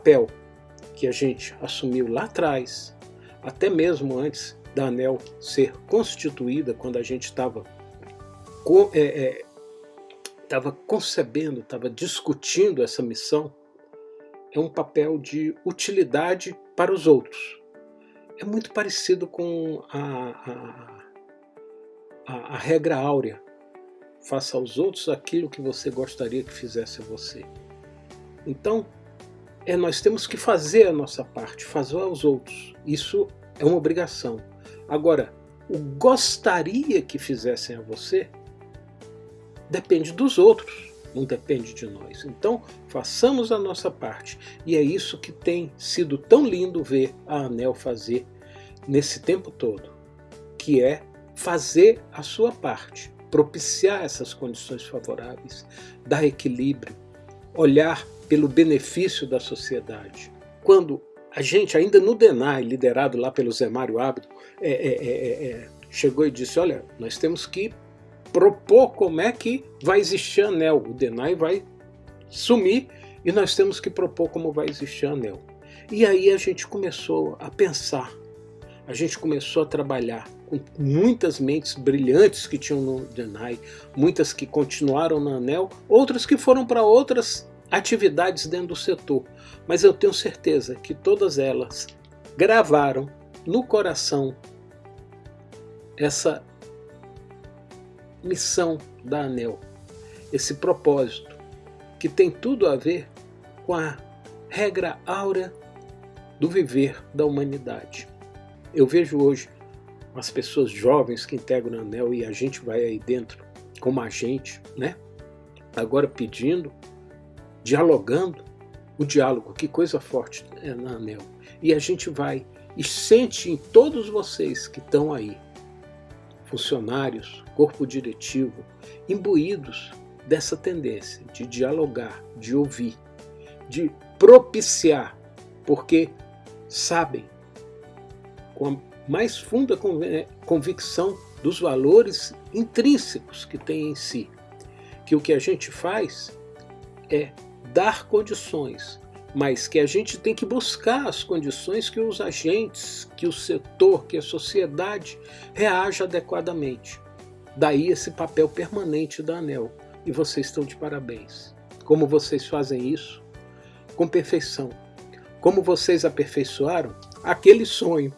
papel que a gente assumiu lá atrás, até mesmo antes da ANEL ser constituída, quando a gente estava é, é, estava concebendo, estava discutindo essa missão, é um papel de utilidade para os outros. É muito parecido com a, a, a, a regra áurea. Faça aos outros aquilo que você gostaria que fizesse a você. Então, é, nós temos que fazer a nossa parte, fazer aos outros. Isso é uma obrigação. Agora, o gostaria que fizessem a você depende dos outros, não depende de nós. Então, façamos a nossa parte. E é isso que tem sido tão lindo ver a ANEL fazer nesse tempo todo, que é fazer a sua parte, propiciar essas condições favoráveis, dar equilíbrio, olhar pelo benefício da sociedade. Quando a gente, ainda no DENAI, liderado lá pelo Zé Mário Abdo, é, é, é, é, chegou e disse, olha, nós temos que propor como é que vai existir anel. O DENAI vai sumir e nós temos que propor como vai existir anel. E aí a gente começou a pensar, a gente começou a trabalhar com muitas mentes brilhantes que tinham no DENAI, muitas que continuaram na ANEL, outras que foram para outras atividades dentro do setor. Mas eu tenho certeza que todas elas gravaram no coração essa missão da ANEL, esse propósito, que tem tudo a ver com a regra áurea do viver da humanidade. Eu vejo hoje as pessoas jovens que integram a ANEL e a gente vai aí dentro como agente, né? Agora pedindo, dialogando, o diálogo, que coisa forte é na ANEL. E a gente vai e sente em todos vocês que estão aí, funcionários, corpo diretivo, imbuídos dessa tendência de dialogar, de ouvir, de propiciar, porque sabem, com a mais funda convicção dos valores intrínsecos que tem em si, que o que a gente faz é dar condições mas que a gente tem que buscar as condições que os agentes, que o setor, que a sociedade reaja adequadamente. Daí esse papel permanente da ANEL. E vocês estão de parabéns. Como vocês fazem isso? Com perfeição. Como vocês aperfeiçoaram aquele sonho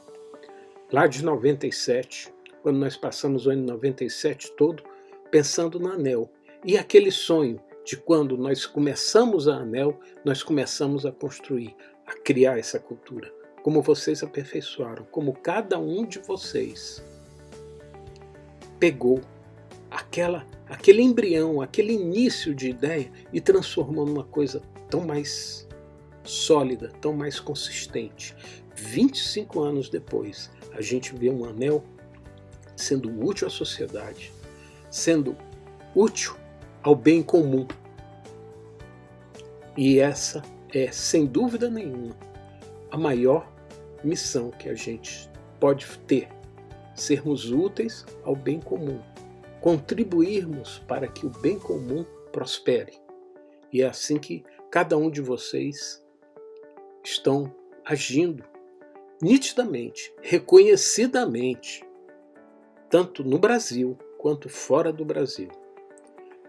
lá de 97, quando nós passamos o ano 97 todo pensando na ANEL. E aquele sonho de quando nós começamos a ANEL, nós começamos a construir, a criar essa cultura. Como vocês aperfeiçoaram, como cada um de vocês pegou aquela, aquele embrião, aquele início de ideia e transformou numa coisa tão mais sólida, tão mais consistente. 25 anos depois, a gente vê um anel sendo útil à sociedade, sendo útil ao bem comum. E essa é, sem dúvida nenhuma, a maior missão que a gente pode ter, sermos úteis ao bem comum, contribuirmos para que o bem comum prospere. E é assim que cada um de vocês estão agindo nitidamente, reconhecidamente, tanto no Brasil quanto fora do Brasil.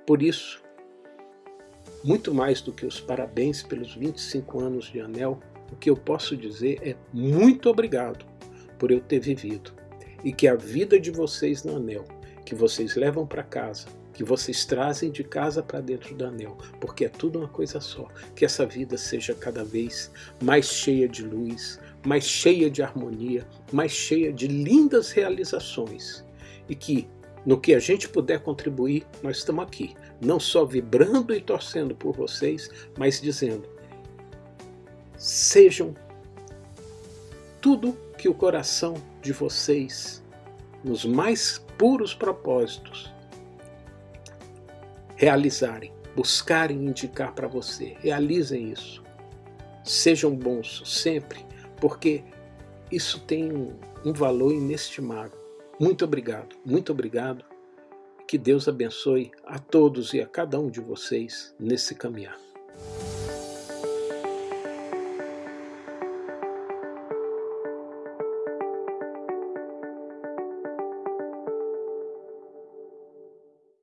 Por isso, muito mais do que os parabéns pelos 25 anos de Anel, o que eu posso dizer é muito obrigado por eu ter vivido. E que a vida de vocês no Anel, que vocês levam para casa, que vocês trazem de casa para dentro do anel, porque é tudo uma coisa só. Que essa vida seja cada vez mais cheia de luz, mais cheia de harmonia, mais cheia de lindas realizações. E que no que a gente puder contribuir, nós estamos aqui, não só vibrando e torcendo por vocês, mas dizendo: sejam tudo que o coração de vocês, nos mais puros propósitos, realizarem, buscarem indicar para você. Realizem isso. Sejam bons sempre, porque isso tem um, um valor inestimável. Muito obrigado, muito obrigado. Que Deus abençoe a todos e a cada um de vocês nesse caminhar.